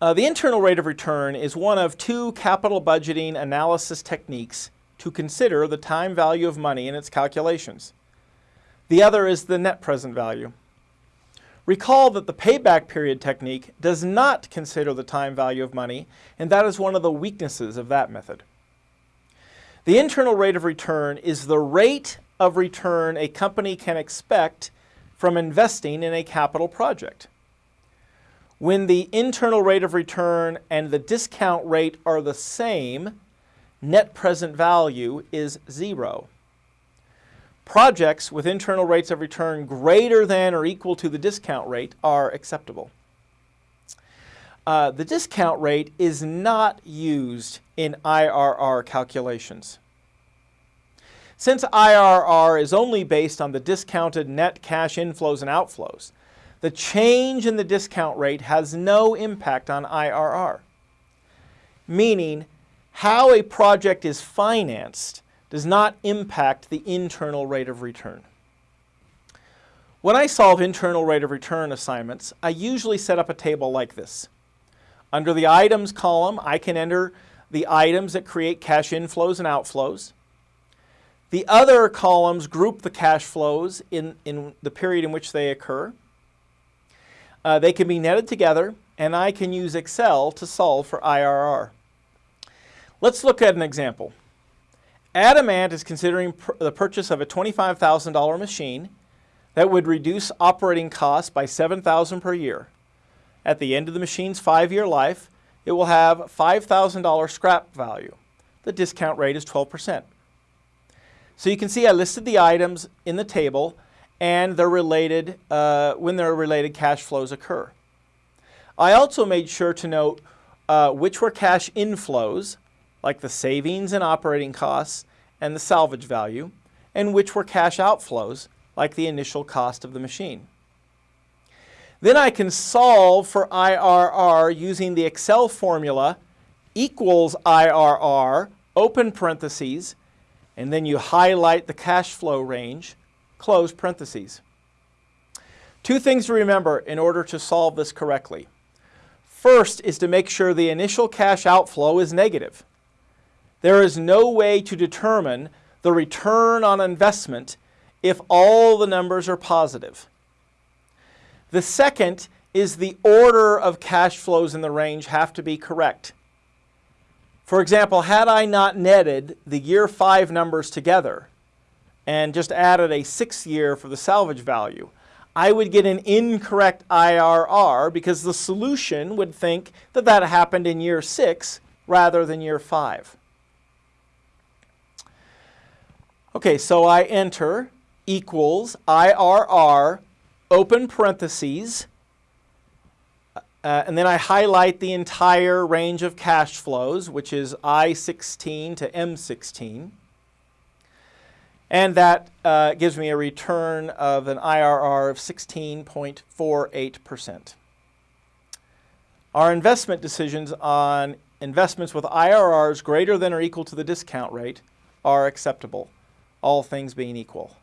Uh, the internal rate of return is one of two capital budgeting analysis techniques to consider the time value of money in its calculations. The other is the net present value. Recall that the payback period technique does not consider the time value of money, and that is one of the weaknesses of that method. The internal rate of return is the rate of return a company can expect from investing in a capital project. When the internal rate of return and the discount rate are the same, net present value is zero. Projects with internal rates of return greater than or equal to the discount rate are acceptable. Uh, the discount rate is not used in IRR calculations. Since IRR is only based on the discounted net cash inflows and outflows, the change in the discount rate has no impact on IRR, meaning how a project is financed does not impact the internal rate of return. When I solve internal rate of return assignments, I usually set up a table like this. Under the items column, I can enter the items that create cash inflows and outflows. The other columns group the cash flows in, in the period in which they occur. Uh, they can be netted together, and I can use Excel to solve for IRR. Let's look at an example. Adamant is considering pr the purchase of a $25,000 machine that would reduce operating costs by $7,000 per year. At the end of the machine's five-year life, it will have $5,000 scrap value. The discount rate is 12%. So you can see I listed the items in the table and their related, uh, when their related cash flows occur. I also made sure to note uh, which were cash inflows, like the savings and operating costs and the salvage value, and which were cash outflows, like the initial cost of the machine. Then I can solve for IRR using the Excel formula equals IRR, open parentheses, and then you highlight the cash flow range, close parentheses. Two things to remember in order to solve this correctly. First is to make sure the initial cash outflow is negative. There is no way to determine the return on investment if all the numbers are positive. The second is the order of cash flows in the range have to be correct. For example, had I not netted the year five numbers together and just added a sixth year for the salvage value, I would get an incorrect IRR because the solution would think that that happened in year six rather than year five. Okay, so I enter equals IRR, open parentheses, uh, and then I highlight the entire range of cash flows, which is I16 to M16. And that uh, gives me a return of an IRR of 16.48%. Our investment decisions on investments with IRRs greater than or equal to the discount rate are acceptable, all things being equal.